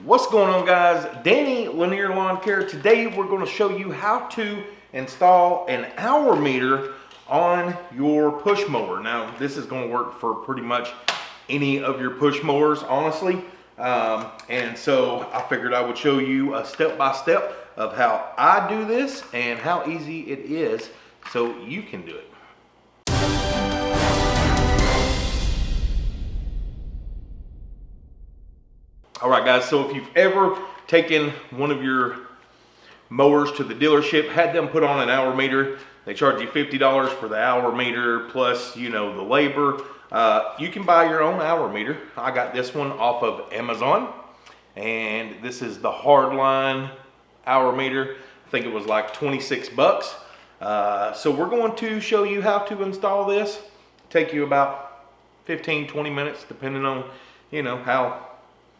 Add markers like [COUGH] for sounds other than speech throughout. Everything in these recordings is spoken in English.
What's going on guys? Danny Lanier Lawn Care. Today we're going to show you how to install an hour meter on your push mower. Now this is going to work for pretty much any of your push mowers honestly. Um, and so I figured I would show you a step by step of how I do this and how easy it is so you can do it. Right, guys, so if you've ever taken one of your mowers to the dealership, had them put on an hour meter, they charge you $50 for the hour meter plus, you know, the labor. Uh, you can buy your own hour meter. I got this one off of Amazon, and this is the Hardline hour meter. I think it was like 26 bucks. Uh, so we're going to show you how to install this. Take you about 15, 20 minutes, depending on, you know, how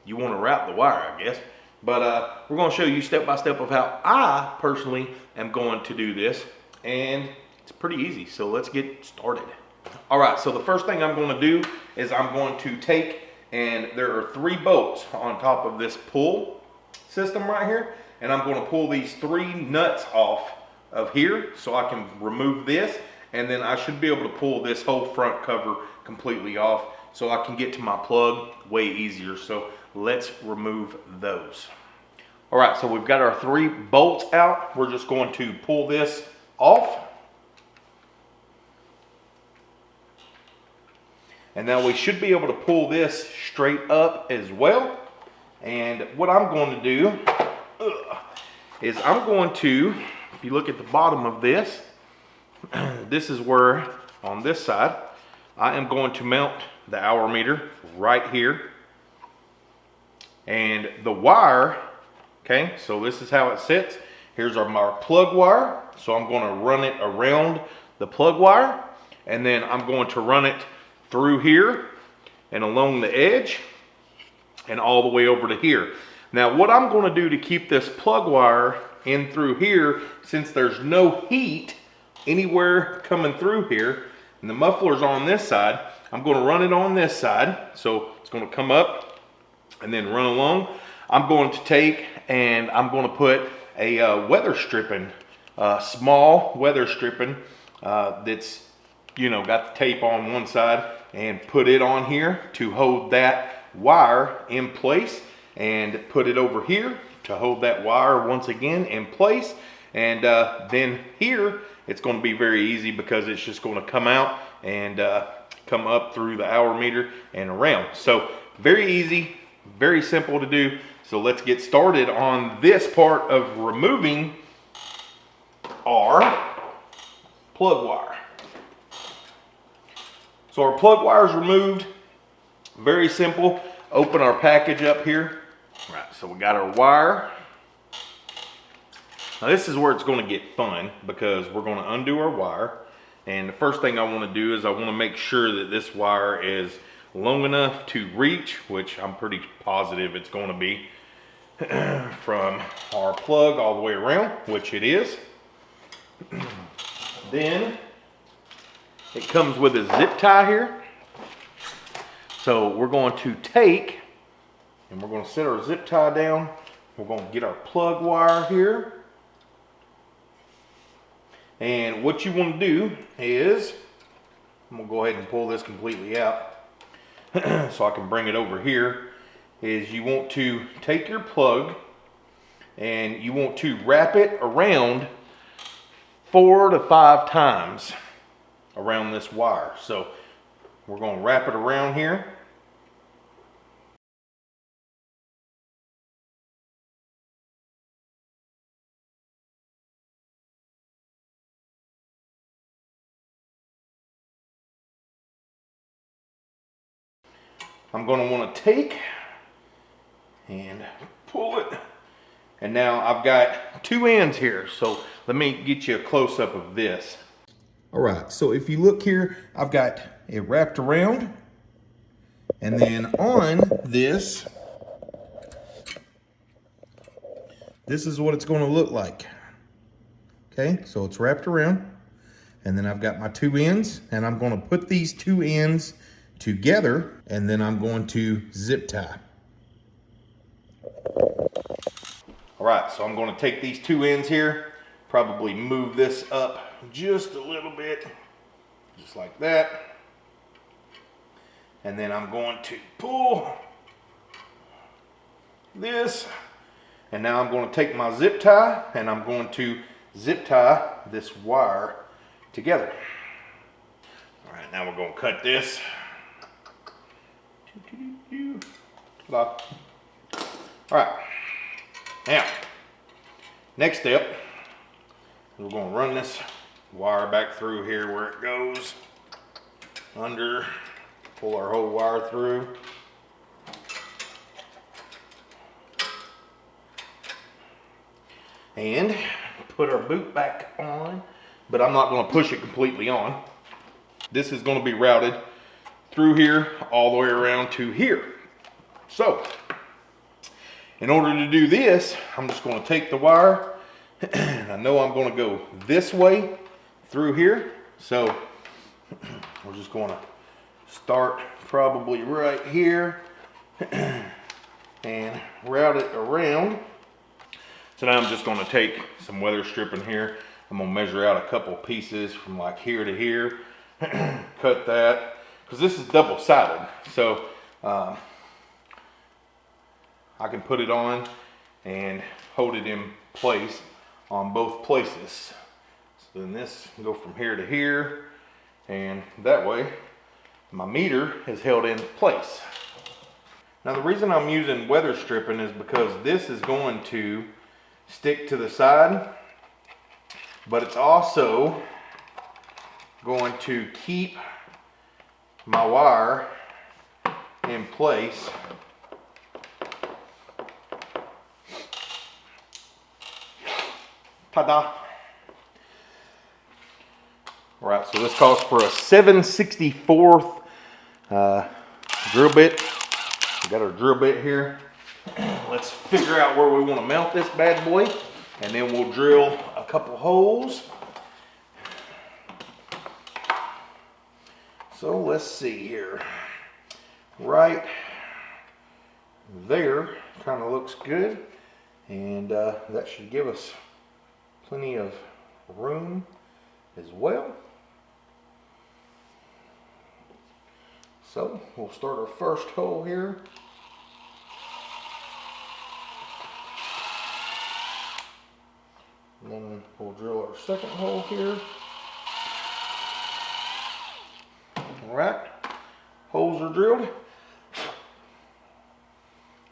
you want to route the wire, I guess. But uh, we're going to show you step by step of how I personally am going to do this. And it's pretty easy, so let's get started. All right, so the first thing I'm going to do is I'm going to take, and there are three bolts on top of this pull system right here. And I'm going to pull these three nuts off of here so I can remove this. And then I should be able to pull this whole front cover completely off so I can get to my plug way easier. So let's remove those. All right, so we've got our three bolts out. We're just going to pull this off. And now we should be able to pull this straight up as well. And what I'm going to do is I'm going to, if you look at the bottom of this, [CLEARS THROAT] this is where on this side, I am going to mount the hour meter right here. And the wire, okay, so this is how it sits. Here's our, our plug wire. So I'm going to run it around the plug wire. And then I'm going to run it through here and along the edge and all the way over to here. Now what I'm going to do to keep this plug wire in through here, since there's no heat anywhere coming through here, and the muffler's on this side, I'm going to run it on this side. So it's going to come up and then run along. I'm going to take and I'm going to put a uh, weather stripping, uh, small weather stripping uh, that's, you know, got the tape on one side and put it on here to hold that wire in place and put it over here to hold that wire once again in place. And uh, then here, it's going to be very easy because it's just going to come out and uh, come up through the hour meter and around. So very easy, very simple to do. So let's get started on this part of removing our plug wire. So our plug wire is removed. Very simple. Open our package up here. All right, so we got our wire. Now this is where it's going to get fun because we're going to undo our wire. And the first thing I want to do is I want to make sure that this wire is long enough to reach, which I'm pretty positive it's going to be, [CLEARS THROAT] from our plug all the way around, which it is. [CLEARS THROAT] then it comes with a zip tie here. So we're going to take and we're going to set our zip tie down. We're going to get our plug wire here. And what you want to do is, I'm going to go ahead and pull this completely out [CLEARS THROAT] so I can bring it over here, is you want to take your plug and you want to wrap it around four to five times around this wire. So we're going to wrap it around here. I'm going to want to take and pull it. And now I've got two ends here. So let me get you a close up of this. All right, so if you look here, I've got it wrapped around. And then on this, this is what it's going to look like. Okay, so it's wrapped around. And then I've got my two ends, and I'm going to put these two ends together and then I'm going to zip tie. All right, so I'm gonna take these two ends here, probably move this up just a little bit, just like that. And then I'm going to pull this. And now I'm going to take my zip tie and I'm going to zip tie this wire together. All right, now we're going to cut this. All right, now, next step, we're going to run this wire back through here where it goes under, pull our whole wire through. And put our boot back on, but I'm not gonna push it completely on. This is gonna be routed through here, all the way around to here. So, in order to do this, I'm just gonna take the wire, [CLEARS THROAT] and I know I'm gonna go this way through here. So, [CLEARS THROAT] we're just gonna start probably right here [CLEARS THROAT] and route it around. So now I'm just gonna take some weather stripping here. I'm gonna measure out a couple pieces from like here to here, cut that, because this is double sided. So um, I can put it on and hold it in place on both places. So then this go from here to here, and that way my meter is held in place. Now the reason I'm using weather stripping is because this is going to stick to the side, but it's also going to keep my wire in place Ta-da! All right, so this calls for a 764th uh, drill bit. We got our drill bit here. [CLEARS THROAT] Let's figure out where we want to mount this bad boy and then we'll drill a couple holes. So let's see here. Right there kind of looks good and uh, that should give us plenty of room as well. So we'll start our first hole here. And then we'll drill our second hole here. All right, are drilled.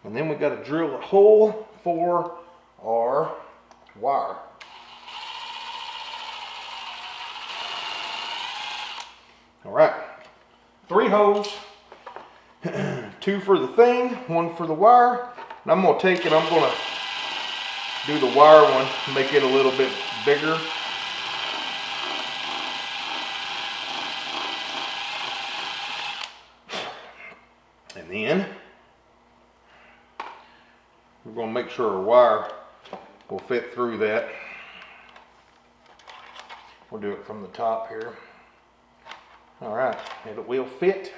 And then we got to drill a hole for our wire. All right, three holes, [CLEARS THROAT] two for the thing, one for the wire. And I'm gonna take it, I'm gonna do the wire one, make it a little bit bigger. And then sure our wire will fit through that. We'll do it from the top here. All right, and it will fit.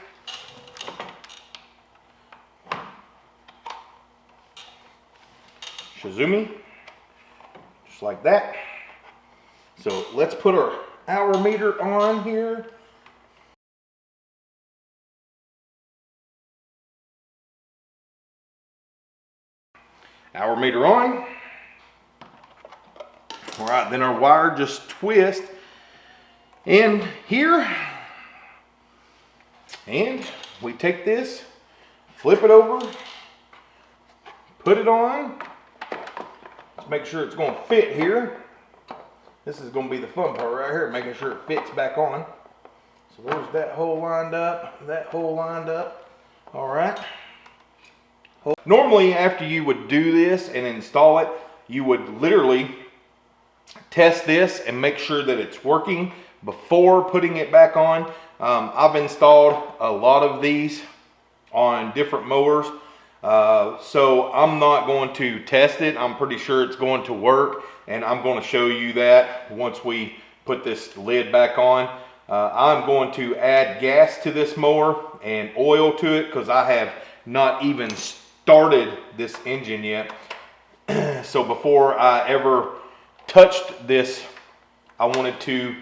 Shizumi just like that. So let's put our hour meter on here. Hour meter on. All right, then our wire just twist in here. And we take this, flip it over, put it on, Let's make sure it's going to fit here. This is going to be the fun part right here, making sure it fits back on. So there's that hole lined up, that hole lined up. All right. Normally, after you would do this and install it, you would literally test this and make sure that it's working before putting it back on. Um, I've installed a lot of these on different mowers uh, so I'm not going to test it. I'm pretty sure it's going to work and I'm going to show you that once we put this lid back on. Uh, I'm going to add gas to this mower and oil to it because I have not even started this engine yet. [CLEARS THROAT] so before I ever touched this, I wanted to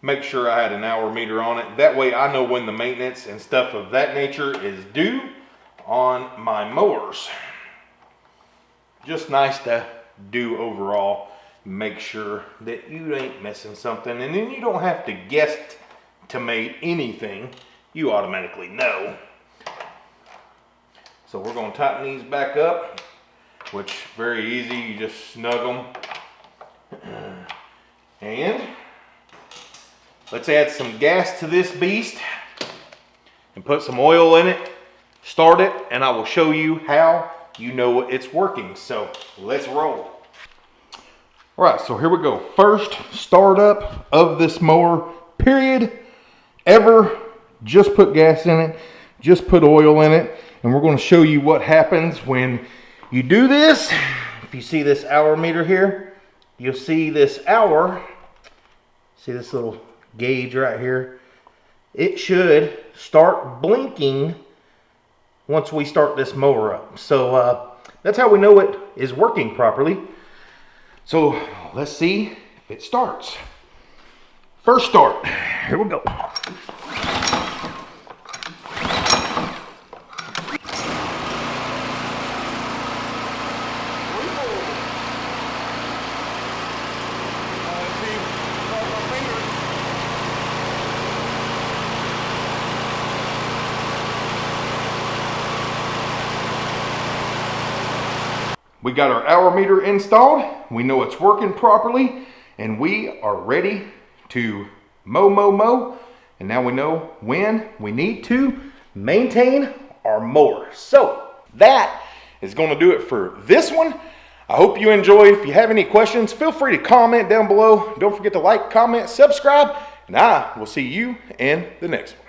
make sure I had an hour meter on it. That way I know when the maintenance and stuff of that nature is due on my mowers. Just nice to do overall. Make sure that you ain't missing something and then you don't have to guess to make anything. You automatically know. So we're gonna tighten these back up, which very easy, you just snug them. And let's add some gas to this beast and put some oil in it, start it, and I will show you how you know it's working. So let's roll. All right, so here we go. First startup of this mower, period, ever. Just put gas in it, just put oil in it, and we're gonna show you what happens when you do this. If you see this hour meter here, you'll see this hour, see this little gauge right here? It should start blinking once we start this mower up. So uh, that's how we know it is working properly. So let's see if it starts. First start, here we go. We got our hour meter installed. We know it's working properly and we are ready to mow, mow, mow. And now we know when we need to maintain our mower. So that is gonna do it for this one. I hope you enjoyed. If you have any questions, feel free to comment down below. Don't forget to like, comment, subscribe, and I will see you in the next one.